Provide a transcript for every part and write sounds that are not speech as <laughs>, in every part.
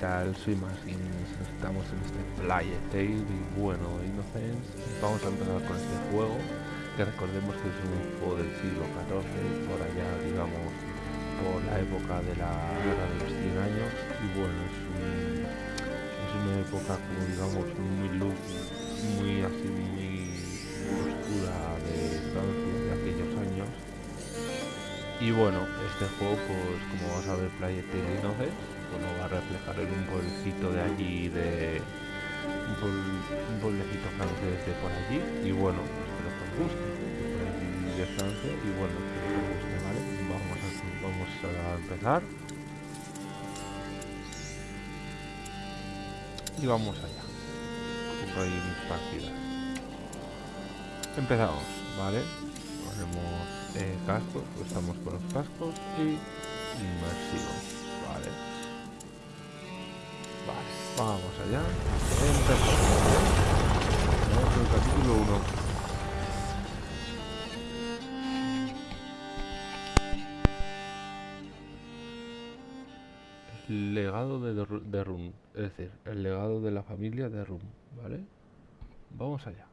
tal? Soy Masins, estamos en este Playa Tale y bueno, Innocence, vamos a empezar con este juego, que recordemos que es un juego del siglo XIV, por allá, digamos, por la época de la Guerra de los 100 años, y bueno, es, es una época como digamos muy luz, muy así, muy oscura de Francia de aquellos años. Y bueno, este juego, pues como vas a ver, Playa Tale Innocence, pues va a reflejar en un pueblecito de allí, de un, pueblecito francés de por allí. Y bueno, espero que os guste, de Francia. Y bueno, espero que guste, ¿vale? Vamos a, vamos a empezar. Y vamos allá. Pongo ahí mis partidas. Empezamos, ¿vale? Ponemos eh, cascos, pues estamos con los cascos y inmersivos, Vamos allá. Vamos al capítulo 1. El legado de, de Rum, es decir, el legado de la familia de Rum, ¿vale? Vamos allá.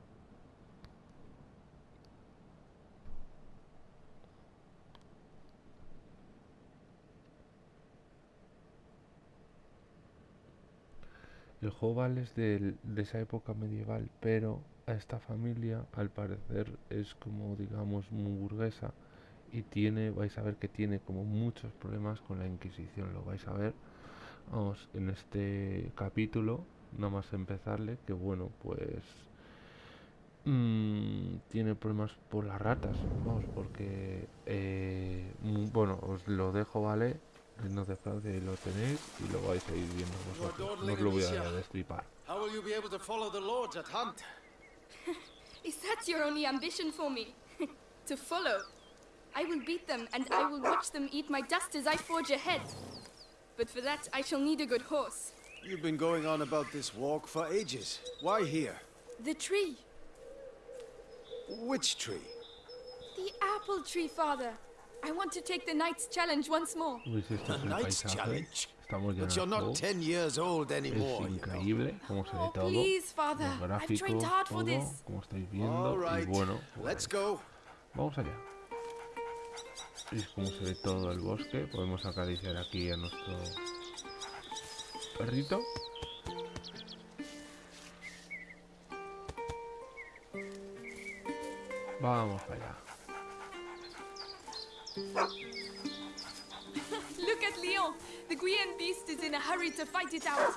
El Joval es de, esa época medieval, pero a esta familia al parecer es como digamos muy burguesa y tiene, vais a ver que tiene como muchos problemas con la Inquisición, lo vais a ver vamos, en este capítulo, nada más empezarle, que bueno, pues mmm, tiene problemas por las ratas, vamos, porque, eh, bueno, os lo dejo, ¿vale? No de Francia y lo tenéis y lo vais a ir viendo vosotros. No os lo voy a destripar. How will you be able to follow the lords at hunt? <laughs> Is that your only ambition for me? <laughs> to follow? I will beat them and I will watch them eat my dust as I forge ahead. But for that, I shall need a good horse. You've been going on about this walk for ages. Why here? The tree. Which tree? The apple tree, father. I want to take the Knight's Challenge once more. The Knight's Challenge? But you're not 10 years old anymore. Es increíble cómo se ve oh, todo. Please, father. Los gráficos, I've trained hard for this. como estáis viendo. All right. Y bueno, pues, Let's go. vamos allá. Es como se ve todo el bosque. Podemos acariciar aquí a nuestro perrito. Vamos allá. Look at Leon. The Guyenne beast is in a hurry to fight it out.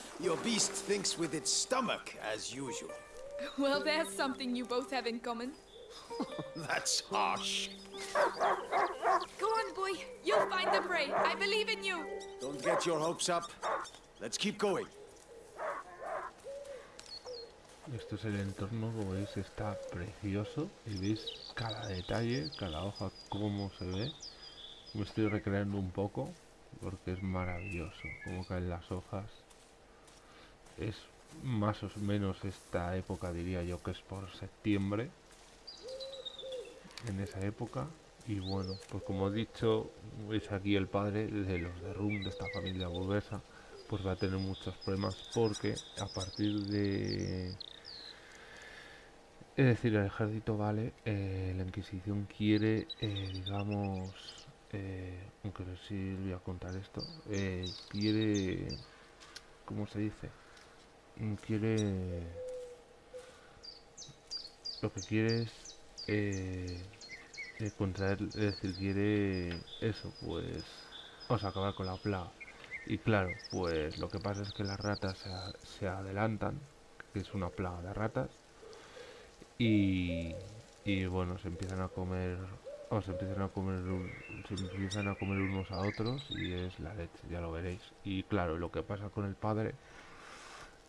<laughs> Your beast thinks with its stomach, as usual. Well, there's something you both have in common. <laughs> That's harsh. Go on, boy. You'll find the prey. I believe in you. Don't get your hopes up. Let's keep going. Esto es el entorno, como veis, está precioso y veis cada detalle, cada hoja, cómo se ve. Me estoy recreando un poco porque es maravilloso, cómo caen las hojas. Es más o menos esta época, diría yo, que es por septiembre, en esa época. Y bueno, pues como he dicho, es aquí el padre de los de Rum, de esta familia burguesa, pues va a tener muchos problemas porque a partir de es decir, el ejército vale, eh, la Inquisición quiere, eh, digamos, eh, aunque no sé si voy a contar esto, quiere, ¿cómo se dice? Mm, Quiere, lo que quiere es contraer, es decir, quiere eso, pues, o sea, acabar con la plaga. Y claro, pues lo que pasa es que las ratas se, se adelantan, que es una plaga de ratas, y, bueno, se empiezan a comer, o se empiezan a comer, se empiezan a comer unos a otros y es la leche, ya lo veréis. Y claro, lo que pasa con el padre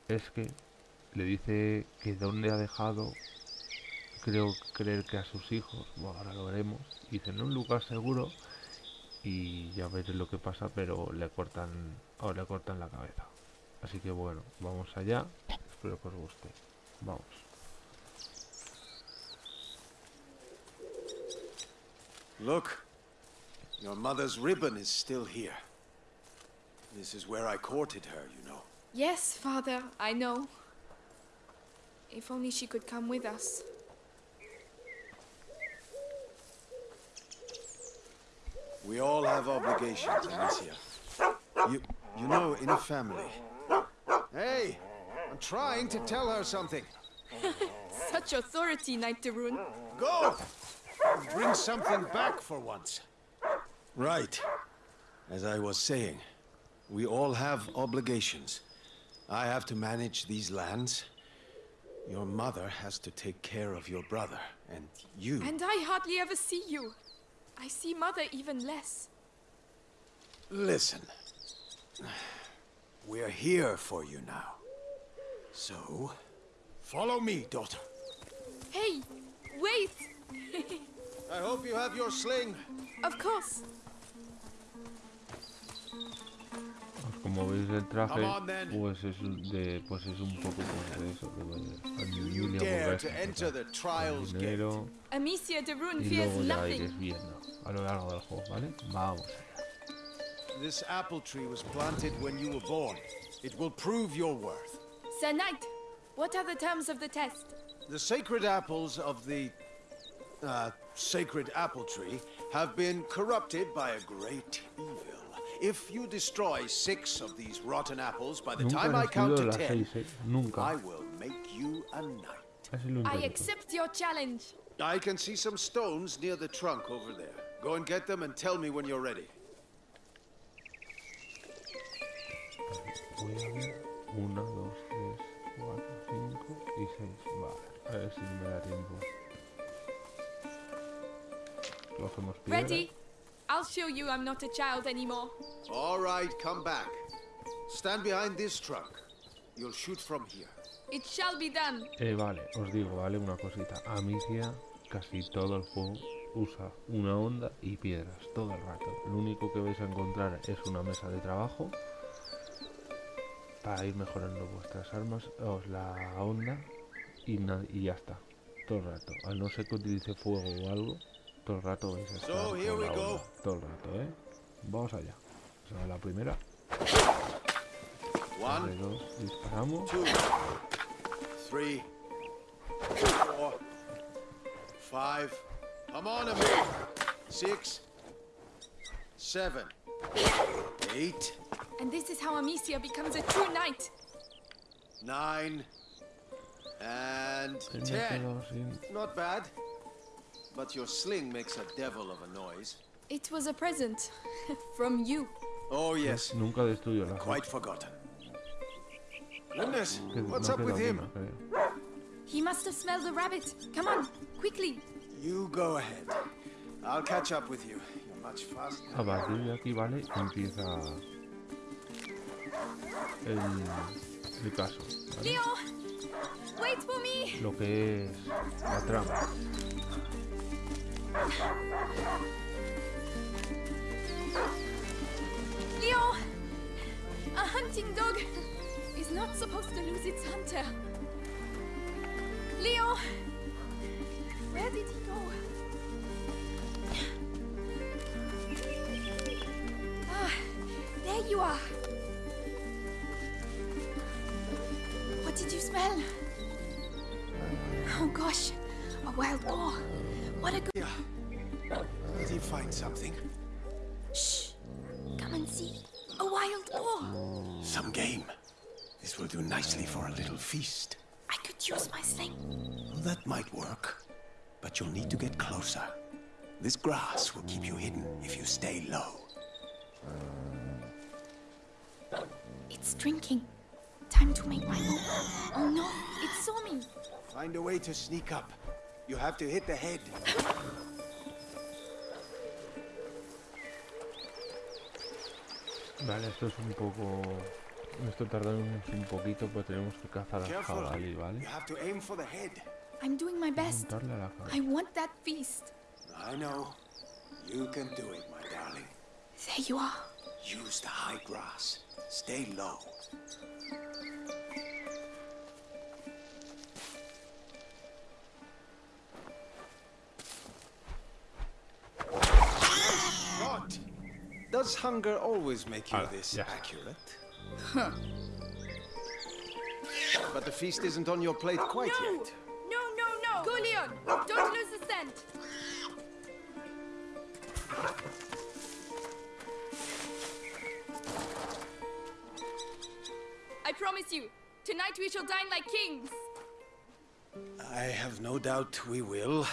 es que le dice que dónde ha dejado, creo creer que a sus hijos, bueno, ahora lo veremos, dice en un lugar seguro y ya veréis lo que pasa, pero le cortan, o le cortan la cabeza. Así que bueno, vamos allá, espero que os guste. Vamos. Look, your mother's ribbon is still here. This is where I courted her, you know. Yes, father, I know. If only she could come with us. We all have obligations, Amicia. You, you know, in a family. Hey, I'm trying to tell her something. <laughs> Such authority, Knight de Rune. Go! And bring something back for once. Right. As I was saying, we all have obligations. I have to manage these lands. Your mother has to take care of your brother. And you... And I hardly ever see you. I see mother even less. Listen. We're here for you now. So, follow me, daughter. Hey, wait! <laughs> I hope you have your sling. Of course. Pues como veis el traje, Come on, then. pues es de, pues es un poco pues de eso, de al You Emilia dare volver to a enter the el dinero Amicia de Rune y luego ya nothing. iréis viendo a lo largo del juego, ¿vale? Vamos. This apple tree was planted when you were born. It will prove your worth. Sir Knight, what are the terms of the test? The sacred apples of the uh, sacred apple tree have been corrupted by a great evil. If you destroy six of these rotten apples by the Nunca time I count to ten, seis, ¿eh? Nunca. I will make you a knight. I accept your challenge. I can see some stones near the trunk over there. Go and get them and tell me when you're ready. Voy. Una, dos, tres, cuatro, cinco y seis. Vale, a ver si me da tiempo. Cogemos piedra. Ready? I'll show you I'm not a child anymore. All right, come back. Stand behind this trunk. You'll shoot from here. It shall be done. Eh, vale, os digo, vale, una cosita. Amicia casi todo el juego usa una onda y piedras todo el rato. Lo único que vais a encontrar es una mesa de trabajo para ir mejorando vuestras armas, os la onda y, y ya está. Todo el rato. A no ser que utilice fuego o algo, todo el rato vais a estar So, here con we la go. onda. Todo el rato, ¿eh? Vamos allá. O sea, la primera, One, de dos, disparamos. two, three, four, five. Come on, Amir. Six, seven, eight, And this is how Amicia becomes a true knight. nine, and ten. Not bad. But your sling makes a devil of a noise. It was a present <laughs> from you. Oh, yes. Nunca destruyo las Quite forgotten. Goodness, what's up with him? creo. He must have smelled the rabbit. Come on, quickly. You go ahead. I'll catch up with you. You're much faster. A partir de aquí, ¿vale? Empieza el, el caso, ¿vale? Leo, wait for me. Lo que es la trama. Leo, a hunting dog is not supposed to lose its hunter. Leo, where did he go? Ah, there you are. What did you smell? Oh gosh, a wild boar. What a good. Yeah. Did he find something? Shh! Come and see. A wild boar. Some game. This will do nicely for a little feast. I could use my sling. That might work. But you'll need to get closer. This grass will keep you hidden if you stay low. It's drinking. Time to make my move. Oh no, it saw me. Find a way to sneak up. You have to hit the head. Vale, esto es un poco... Esto tardamos un poquito, pues tenemos que cazar al Careful. jabalí, ¿vale? You have to aim for the head. I'm doing my best. Apuntarle a la cabeza. I want that feast. I know. You can do it, my darling. There you are. Use the high grass. Stay low. Does Does hunger always make you Ah, this yes. accurate? But the feast isn't on your plate quite No! yet. No, no, no! Go, Leon! Don't lose the scent! I promise you, tonight we shall dine like kings! I have no doubt we will.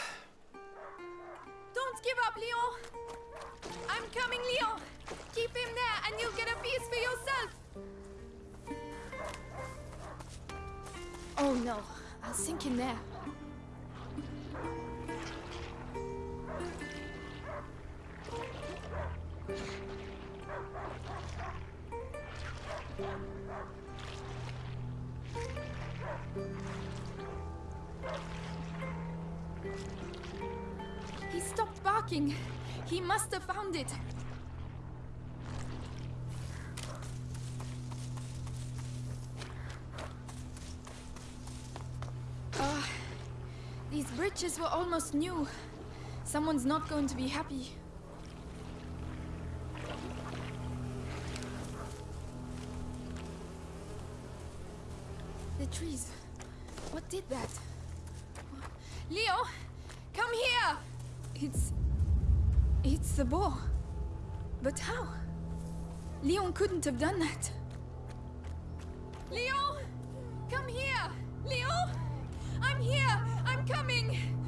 And you'll get a piece for yourself! Oh no, I'll sink in there. He stopped barking. He must have found it. Bridges were almost new. Someone's not going to be happy. The trees. What did that? Leo, come here! It's. It's the boar. But how? Leon couldn't have done that. Leo! Come here! Leo! I'm here! I'm coming!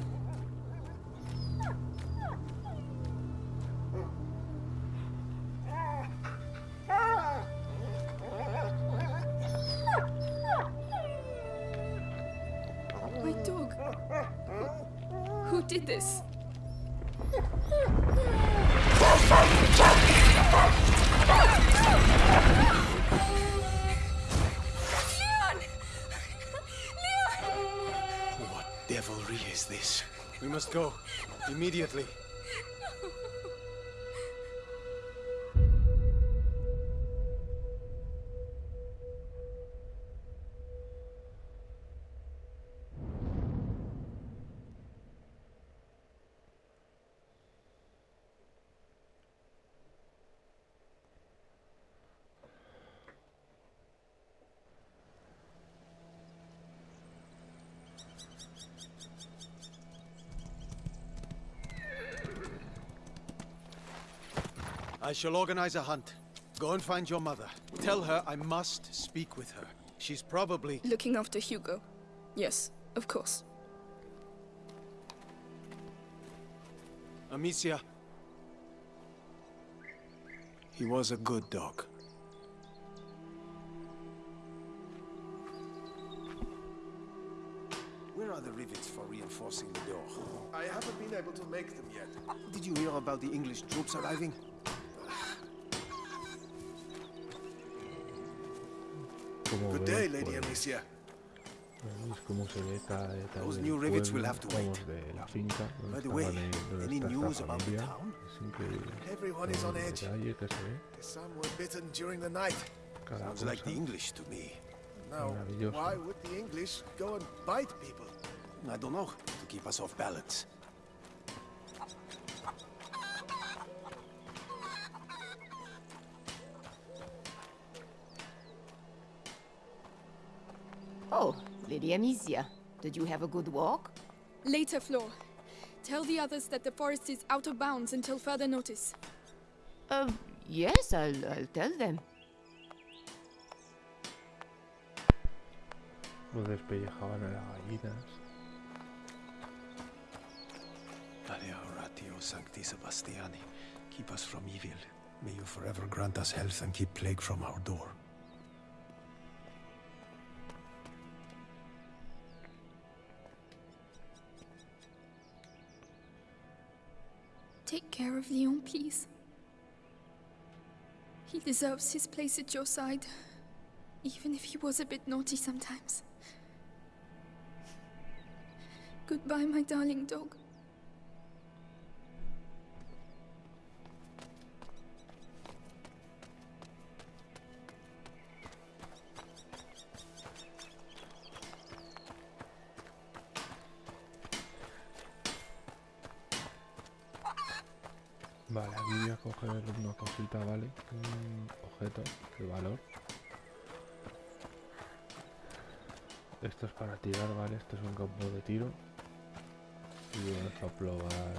Immediately. I shall organize a hunt. Go and find your mother. Tell her I must speak with her. She's probably... Looking after Hugo. Yes, of course. Amicia. He was a good dog. Where are the rivets for reinforcing the door? I haven't been able to make them yet. Did you hear about the English troops arriving? Como Good day, Lady pues, Amicia. Es se ve cada detalle Those new rivets will have to wait. la finca By the way, any news about the town? Everyone is on edge. detalle que se ve Some were bitten during the night. Sounds like the English to me. Now, why would the English go and bite people? I don't know. To keep us off balance. Lady Amicia, did you have a good walk? Later, Flor. Tell the others that the forest is out of bounds until further notice. Uh, yes, I'll, I'll tell them. Lo despellejaban a las gallinas. Maria Oratio Sancti Sebastiani, keep us from evil. May you forever grant us health and keep plague from our door. Take care of Leon, please. He deserves his place at your side, even if he was a bit naughty sometimes. Goodbye, my darling dog. Coger una cosita, ¿vale? Un objeto de valor. Esto es para tirar, ¿vale? Esto es un campo de tiro. Y vamos a probar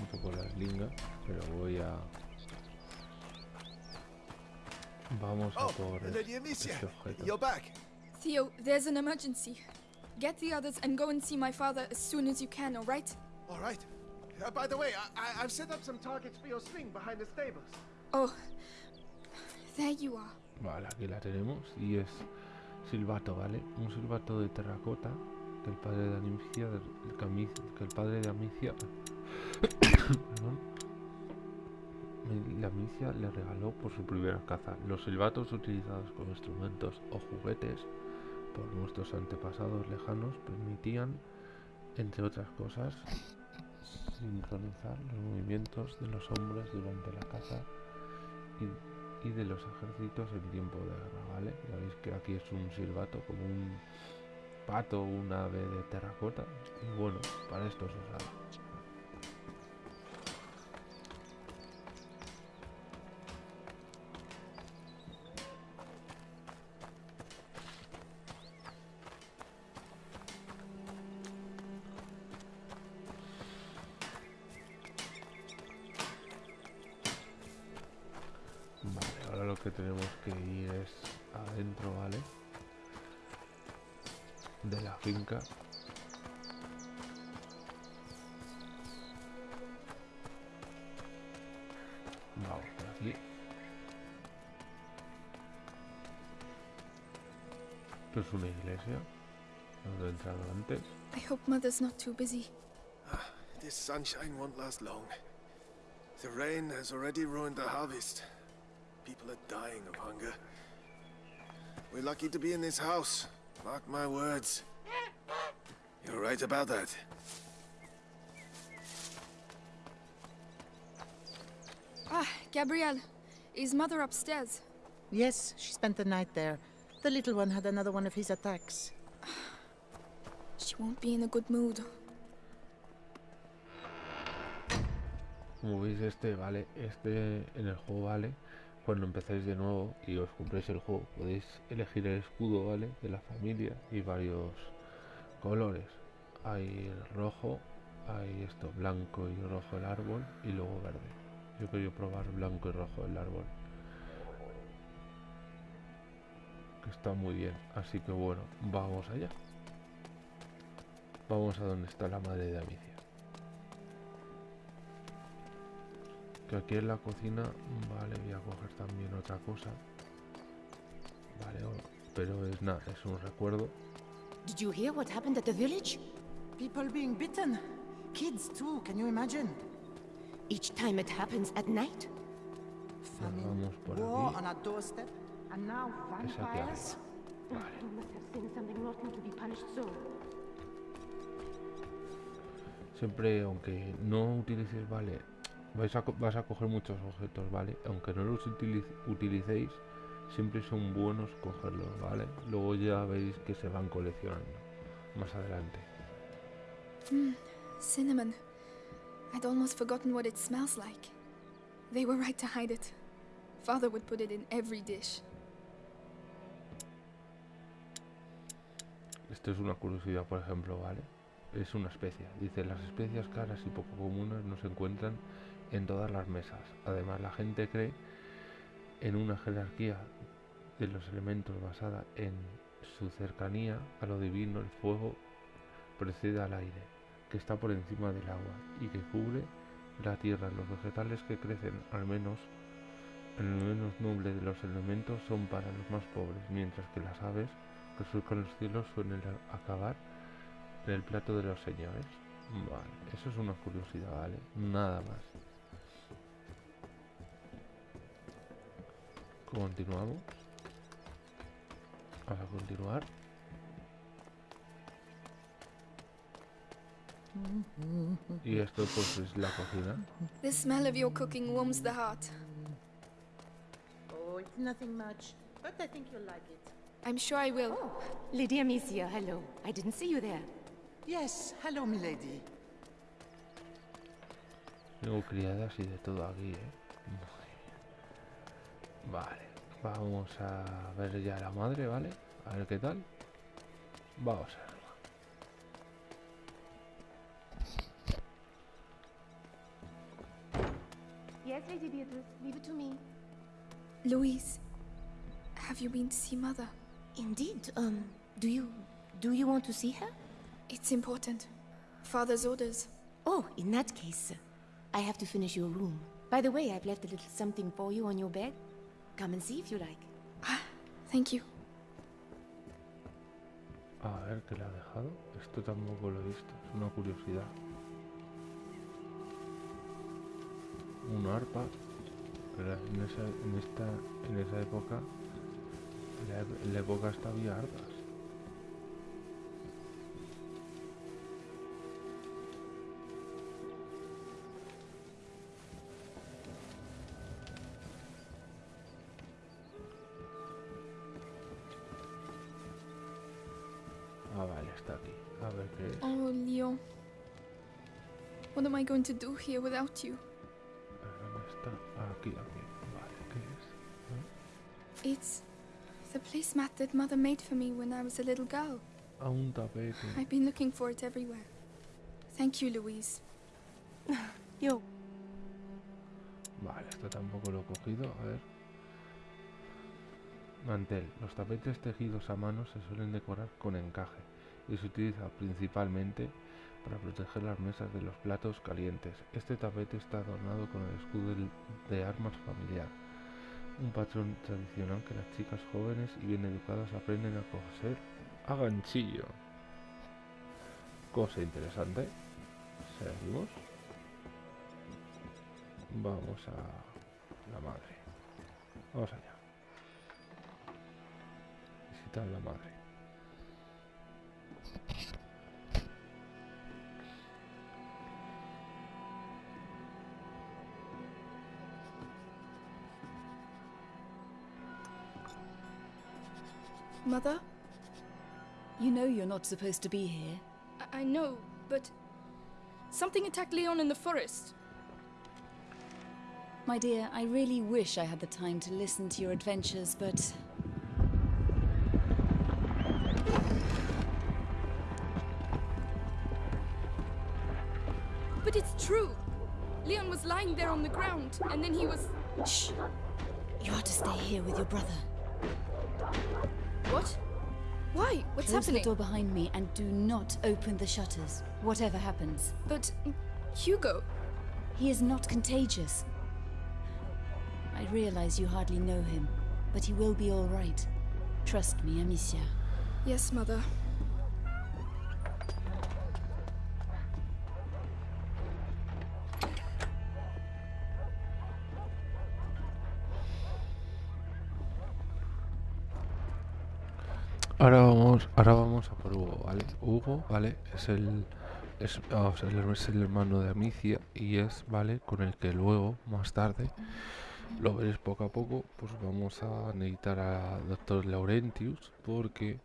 un poco las lingas, pero voy a... Vamos a Oh, por este objeto. you're back. Theo, there's an emergency. Get the others and go and see my father as soon as you can, alright? All right. Uh, by the way, I, I, I've set up some targets for your sling behind the stables. Oh, there you are. Vale, aquí la tenemos y es silbato, ¿vale? Un silbato de terracota que el padre de Amicia, que, el padre de Amicia, perdón, la Amicia le regaló por su primera caza. Los silbatos utilizados como instrumentos o juguetes por nuestros antepasados lejanos permitían, entre otras cosas, sincronizar los movimientos de los hombres durante la caza y, de los ejércitos en tiempo de guerra, ¿vale? Ya veis que aquí es un silbato como un pato, un ave de terracota y bueno, para esto se. Vale, que tenemos que ir es adentro, ¿vale? De la finca. Vamos por aquí. Esto es una iglesia. Donde he entrado antes. I hope Mother's not too busy. This sunshine won't last long. The rain has already ruined the harvest. People are dying of hunger. We're lucky to be in this house. Mark my words. You're right about that. Ah, Gabrielle. Is Mother upstairs? Yes, she spent the night there. The little one had another one of his attacks. <sighs> She won't be in a good mood. Como veis este, vale, este en el juego, vale, cuando empezáis de nuevo y os compréis el juego, podéis elegir el escudo, vale, de la familia y varios colores. Hay el rojo, hay esto, blanco y rojo el árbol y luego verde. Yo quería probar blanco y rojo el árbol. Que está muy bien, así que bueno, vamos allá. Vamos a donde está la madre de Amicia. Que aquí en la cocina, vale, voy a coger también otra cosa. Vale, pero es nada, es un recuerdo. Did you hear what happened at the village? People being bitten. Kids too, can you imagine? Each time it happens at night? Famine, vamos por aquí. on our doorstep, and now Es aquí vampires. arriba. Vale. You must have seen something rotten to be punished so. Siempre, aunque no utilicéis, vale, vais a, vas a coger muchos objetos, vale, aunque no los utilicéis, siempre son buenos cogerlos, vale. Luego ya veis que se van coleccionando más adelante. Cinnamon. I'd almost forgotten what it smells like. They were right to hide it. Father would put it in every dish. Esto es una curiosidad, por ejemplo, ¿vale? Es una especia. Dice, las especias caras y poco comunes no se encuentran en todas las mesas. Además, la gente cree en una jerarquía de los elementos basada en su cercanía a lo divino, el fuego precede al aire, que está por encima del agua y que cubre la tierra. Los vegetales que crecen al menos el menos noble de los elementos son para los más pobres, mientras que las aves que surcan los cielos suelen acabar en el plato de los señores. Vale, eso es una curiosidad, ¿vale? Nada más. Continuamos. Vamos a continuar. Y esto pues es la cocina. The smell of your cooking warms the heart. Oh, it's nothing much, but I think you'll like it. I'm sure I will. Lady Amicia, hello. I didn't see you there. Yes, hello, milady. Tengo criadas y de todo aquí, ¿eh? Muy bien. Vale, vamos a ver ya la madre, ¿vale? A ver qué tal. Vamos a verla. Yes, Lady Beatrice, leave it to me. Louise, have you been to see Mother? Indeed. Um, do you... do you want to see her? It's important. Father's orders. Oh, in that case, I have to finish your room. By the way, I've left a little something for you on your bed. Come and see if you like. Thank you. A ver qué le ha dejado. Esto tampoco lo he visto, es una curiosidad. Un arpa. Pero en esa, en esta, en esa época, en la, ep- en la época esta había arpas. Going to do here without you? ¿Dónde está? Ah, aquí, aquí. Vale, ¿qué es? It's the placemat that Mother made for me when I was a little girl. Ah, un tapete. I've been looking for it everywhere. Thank you, Louise. <laughs> Yo. Vale, esto tampoco lo he cogido. A ver. Mantel. Los tapetes tejidos a mano se suelen decorar con encaje y se utiliza principalmente para proteger las mesas de los platos calientes. Este tapete está adornado con el escudo de armas familiar, un patrón tradicional que las chicas jóvenes y bien educadas aprenden a coser a ganchillo. Cosa interesante. Seguimos. Vamos a la madre. Vamos allá. Visitar la madre. Mother? You know you're not supposed to be here. I, I know, but something attacked Leon in the forest. My dear, I really wish I had the time to listen to your adventures, but But it's true. Leon was lying there on the ground, and then he was. shh. You are to stay here with your brother. What? Why? What's Close happening? the door behind me and do not open the shutters, whatever happens. But Hugo. He is not contagious. I realize you hardly know him, but he will be all right. Trust me, Amicia. Yes, Mother. Vamos a por Hugo, ¿vale? Hugo, ¿vale? Es el, es, vamos, el- es el hermano de Amicia y es, ¿vale? Con el que luego, más tarde, lo veréis poco a poco, pues vamos a necesitar a doctor Laurentius porque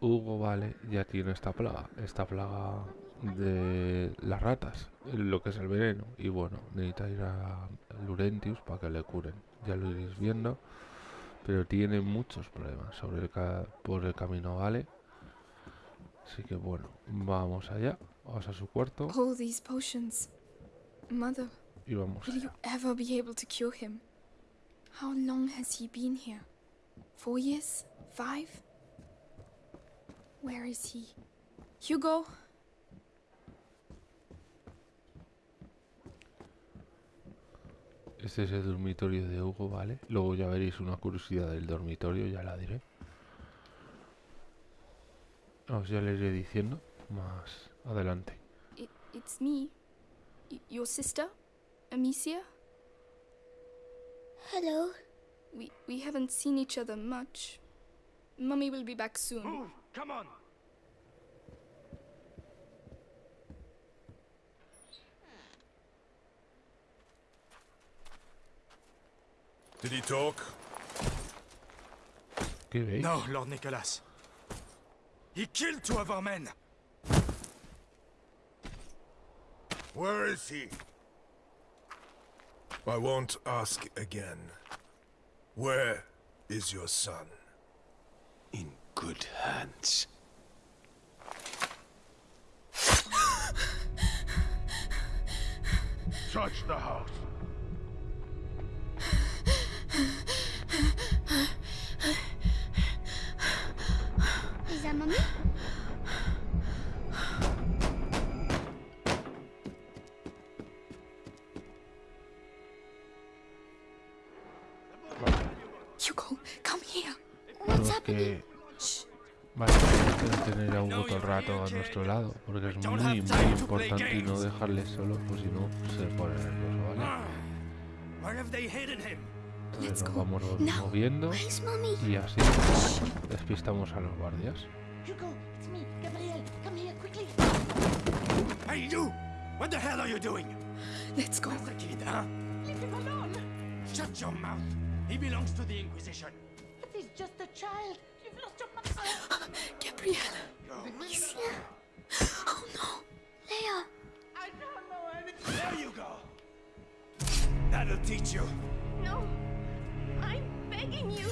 Hugo, ¿vale? Ya tiene esta plaga, esta plaga de las ratas, lo que es el veneno. Y bueno, necesita ir a Laurentius para que le curen. Ya lo iréis viendo pero tiene muchos problemas sobre el ca- por el camino, ¿vale? Así que bueno, vamos allá, vamos a su cuarto All these potions. Mother, y vamos will you ever be able to cure him? How long has he been here? Four years? Five? Where is he? Hugo? Este es el dormitorio de Hugo, ¿vale? Luego ya veréis una curiosidad del dormitorio, ya la diré. Os ya le iré diciendo más adelante. I- it's me. Your sister? Amicia? Hello. We, we haven't seen each other much. Mummy will be back soon. Move! Come on! Did he talk? No, Lord Nicholas. He killed two of our men. Where is he? I won't ask again. Where is your son? In good hands. Touch the house. Rato a nuestro lado, porque es muy, muy importante y no dejarle solo, pues si no se pone nervioso, ¿vale? Where have they hidden him? Entonces nos vamos moviendo y así despistamos a los guardias. Hey, you! What the hell are you doing? Let's go. The kid, huh? Leave him alone. Shut your mouth. He belongs to the Inquisition. But he's just a child. You've lost. Gabriella. Amicia? Oh no. Leia. I don't know anything. There you go. That'll teach you. No. I'm begging you.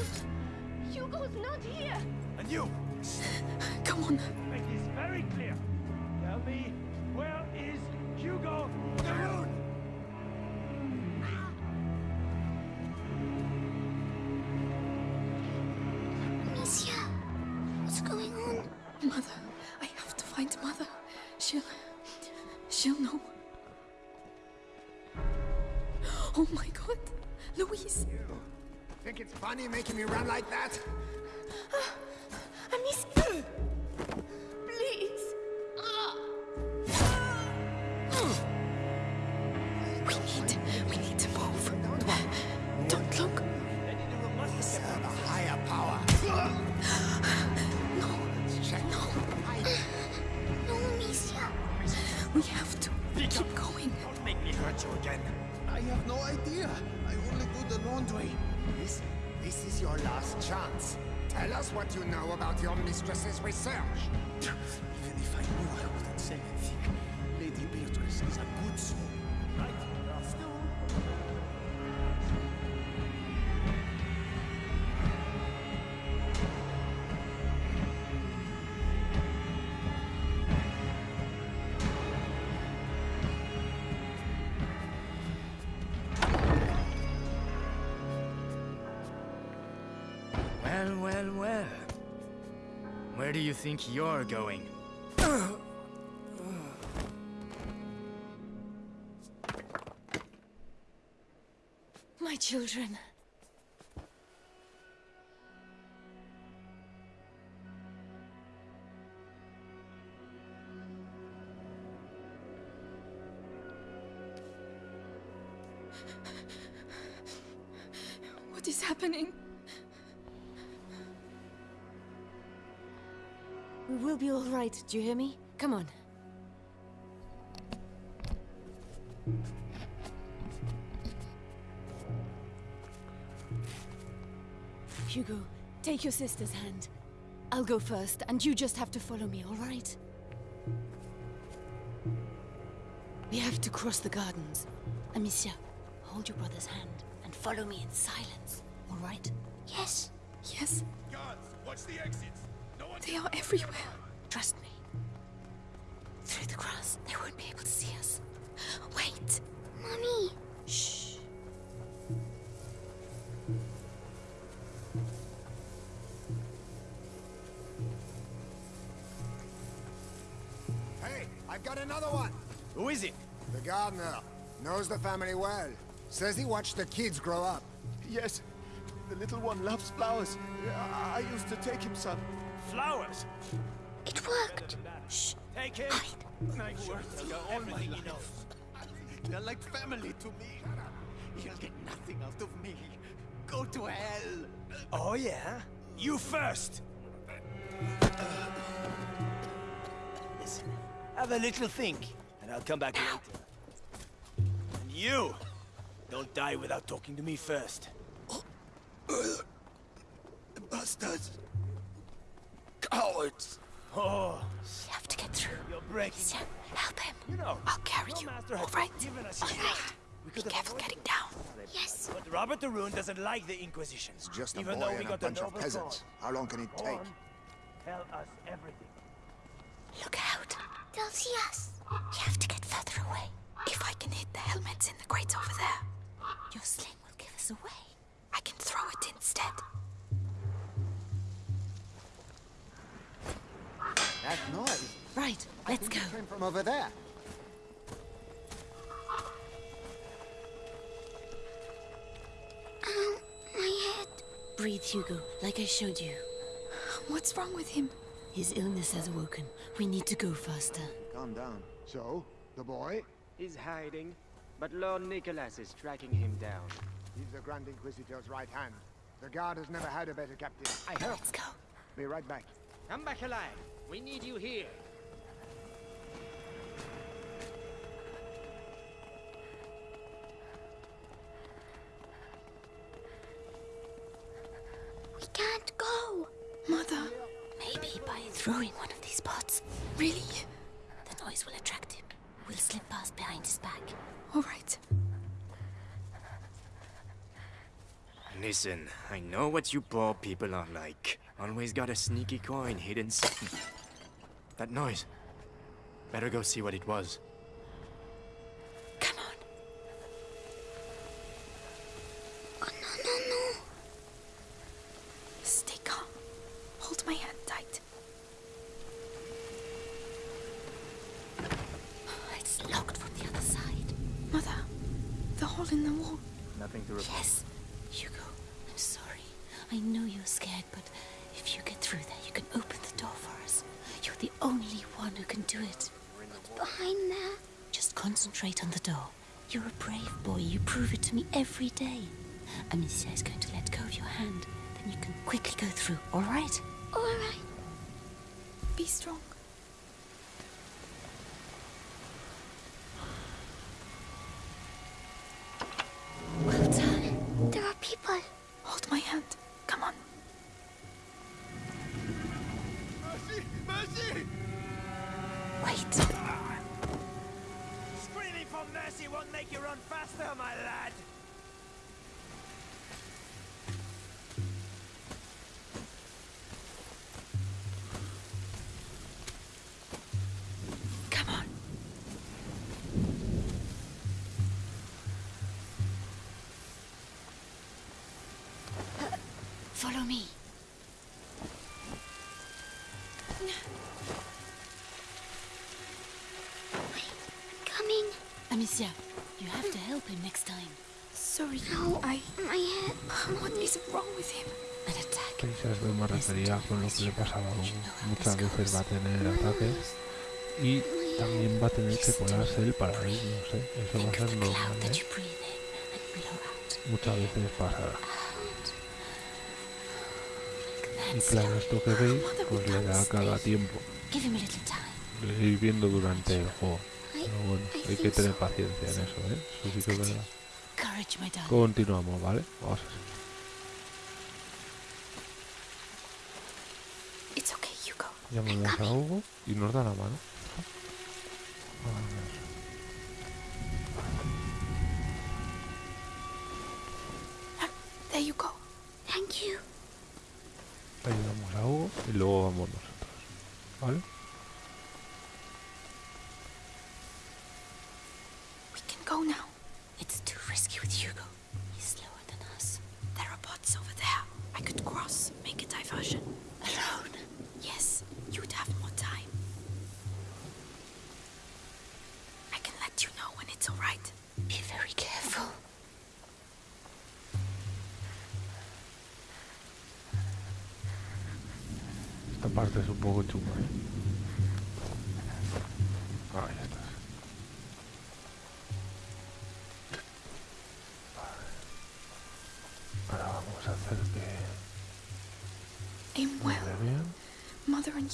Hugo's not here. And you, Come on. make this very clear. Tell me, where is Hugo de Rune? She'll know. Oh my god. Louise. You Think it's funny making me run like that? Ah, Amicia. Please. Well, well. Where do you think you're going? My children. Do you hear me? Come on. Hugo, take your sister's hand. I'll go first, and you just have to follow me, all right? We have to cross the gardens. Amicia, hold your brother's hand and follow me in silence, all right? Yes. Yes, Guards, watch the exits. No one they are everywhere. Trust me. Through the grass, they won't be able to see us. Wait! Mommy. Shh. Hey, I've got another one. Who is it? The gardener knows the family well. Says he watched the kids grow up. Yes, the little one loves flowers. I, I used to take him some. Flowers. It worked. Shh. Take him. My word, all my life. They're like family to me. He'll get nothing out of me. Go to hell. Oh yeah? You first. Listen, have a little think, and I'll come back later. And you, don't die without talking to me first. Bastards. Cowards. Oh, We have to get through. you're breaking. Amicia, help him. You know, I'll carry you, master all has right? given us All his right. word. We could Be careful getting down. Yes. But Robert de Rune doesn't like the Inquisition. It's just a even boy and a bunch of peasants. cause. How long can it take? on. Tell us everything. Look out. They'll see us. You have to get further away. If I can hit the helmets in the crates over there, your sling will give us away. I can throw it instead. That noise Right, let's go. came from over there. Ow, my head. Breathe, Hugo, like I showed you. What's wrong with him? His illness has awoken. We need to go faster. Calm down. So, the boy? He's hiding, but Lord Nicholas is tracking him down. He's the Grand Inquisitor's right hand. The guard has never had a better captain. I help. Let's go. Be right back. Come back alive. We need you here. We can't go. Mother. Maybe by throwing one of these pots. Really? The noise will attract him. We'll slip past behind his back. All right. Listen, I know what you poor people are like. Always got a sneaky coin hidden. s- That noise. Better go see what it was. Follow me. Coming. Amicia, you have to help him next time. Sorry, No, I... my head. What is wrong with him? An attack. Quizás me refería con lo que le pasaba a. Muchas veces va a tener ataques y también va a tener que colarse él para ir, no sé, eso va a ser normal, ¿eh? Muchas veces pasará. Y claro, esto que veis, pues le da cada tiempo. Le ir viendo durante el juego. Pero bueno, hay que tener paciencia en eso, ¿eh? Eso sí que es verdad. Continuamos, ¿vale? Vamos a Hugo. Llamamos a Hugo y nos da la mano. There you go. Thank you. Ayudamos a Hugo y luego vamos nosotros. ¿Vale? We can go now.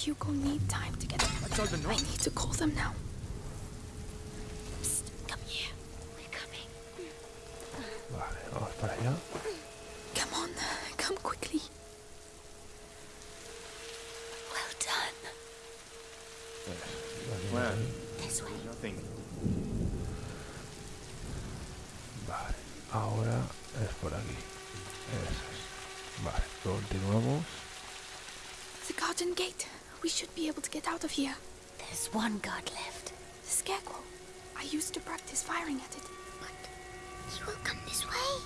Hugo need time to get. That's all the I need to call them now. Psst, come here. We're coming. Vale, vamos para allá. Come on, come quickly. Well done. Eso, Well, This way. nothing. ahora es por aquí. Eso es. Vale, continuamos. The garden gate. We should be able to get out of here. There's one guard left. The scarecrow. I used to practice firing at it. But he will come this way.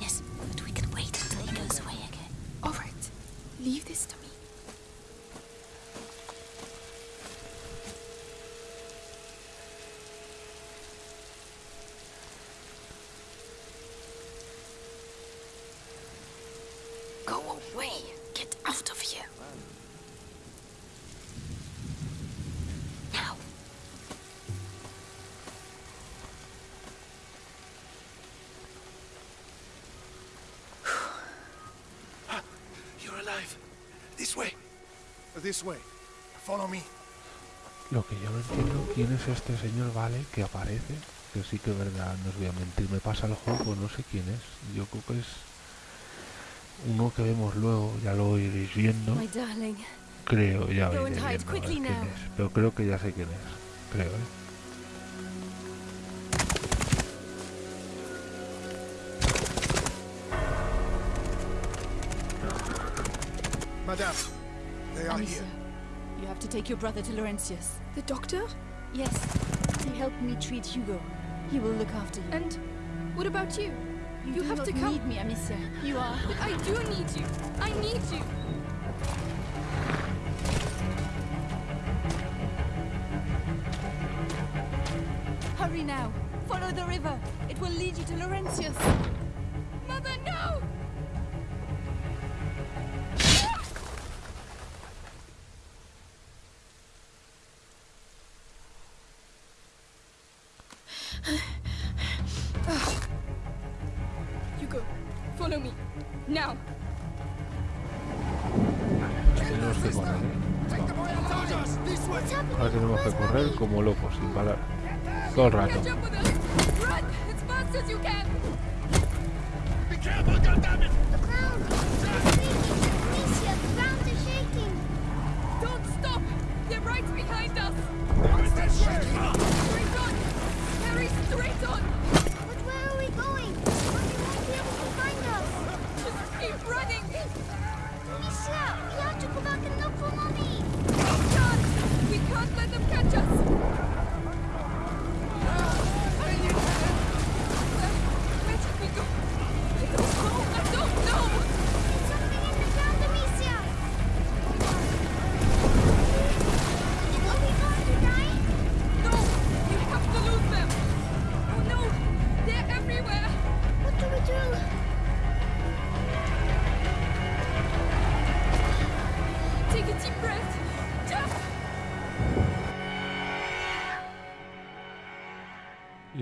Yes, but we can wait until he goes away again. All right. Leave this to me. Lo que yo no entiendo, ¿quién es este señor, vale, que aparece? Que sí que es verdad, no os voy a mentir, me pasa el juego, no sé quién es. Yo creo que es uno que vemos luego, ya lo iréis viendo. Creo, ya Go oiréis and hide viendo a ver quickly quién es. Pero creo que ya sé quién es. Creo, ¿eh? Madame, they are Amicia, here. you have to take your brother to Laurentius. The doctor? Yes, he helped me treat Hugo. He will look after you. And what about you? you, you do have not to come. need me, Amicia. You are. But I do need you. I need you. Hurry now. Follow the river. It will lead you to Laurentius.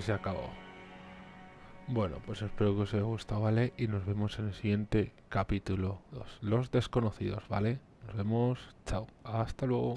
Se acabó. Bueno, pues espero que os haya gustado, ¿vale? Y nos vemos en el siguiente capítulo 2. Los desconocidos, ¿vale? Nos vemos. Chao. Hasta luego.